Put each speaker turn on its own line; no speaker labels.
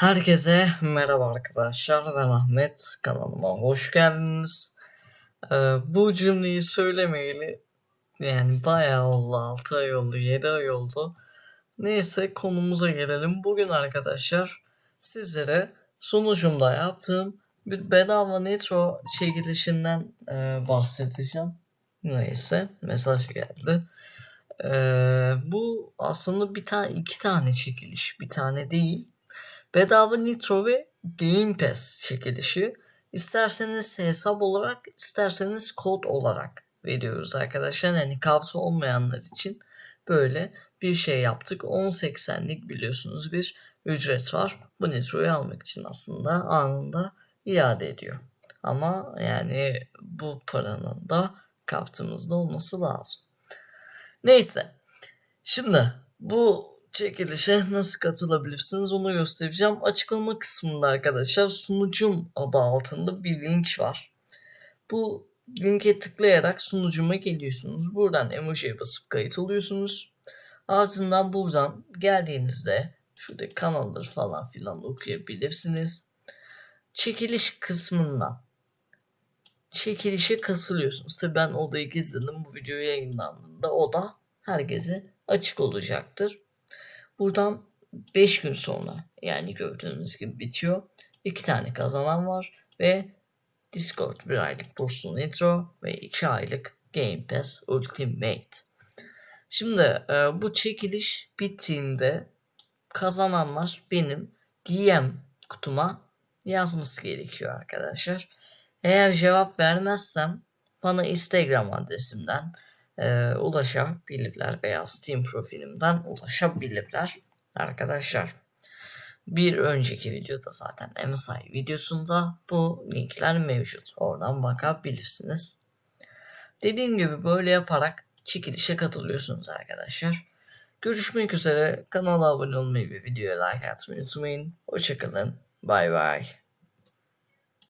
Herkese merhaba arkadaşlar ben Ahmet kanalıma hoş geldiniz. Ee, bu cümleyi söylemeyeli yani bayağı oldu 6 ay oldu 7 ay oldu. Neyse konumuza gelelim. Bugün arkadaşlar sizlere sunucumda yaptığım bir bedava nitro çekilişinden e, bahsedeceğim. Neyse mesaj geldi. Ee, bu aslında bir tane iki tane çekiliş bir tane değil. Bedava Nitro ve Game Pass çekilişi. İsterseniz hesap olarak, isterseniz kod olarak veriyoruz arkadaşlar. Yani kavsa olmayanlar için böyle bir şey yaptık. 10.80'lik biliyorsunuz bir ücret var. Bu Nitro'yu almak için aslında anında iade ediyor. Ama yani bu paranın da kartımızda olması lazım. Neyse. Şimdi bu çekilişe nasıl katılabilirsiniz onu göstereceğim. Açıklama kısmında arkadaşlar sunucum adı altında bir link var. Bu linke tıklayarak sunucuma geliyorsunuz. Buradan emojiye basıp kayıt oluyorsunuz. Ardından buradan geldiğinizde şurada kanalları falan filan okuyabilirsiniz. Çekiliş kısmından çekilişe katılıyorsunuz. Tabi ben odayı gizledim. Bu video yayınlandığında oda herkese açık olacaktır. Buradan 5 gün sonra yani gördüğünüz gibi bitiyor. 2 tane kazanan var ve Discord bir aylık burslu intro ve 2 aylık Game Pass Ultimate. Şimdi e, bu çekiliş bittiğinde kazananlar benim DM kutuma yazması gerekiyor arkadaşlar. Eğer cevap vermezsem bana Instagram adresimden e, ulaşabilirler veya Steam profilimden ulaşabilirler arkadaşlar. Bir önceki videoda zaten MSI videosunda bu linkler mevcut. Oradan bakabilirsiniz. Dediğim gibi böyle yaparak çekilişe katılıyorsunuz arkadaşlar. Görüşmek üzere. Kanala abone olmayı ve videoya like atmayı unutmayın. Hoşçakalın. Bay bay.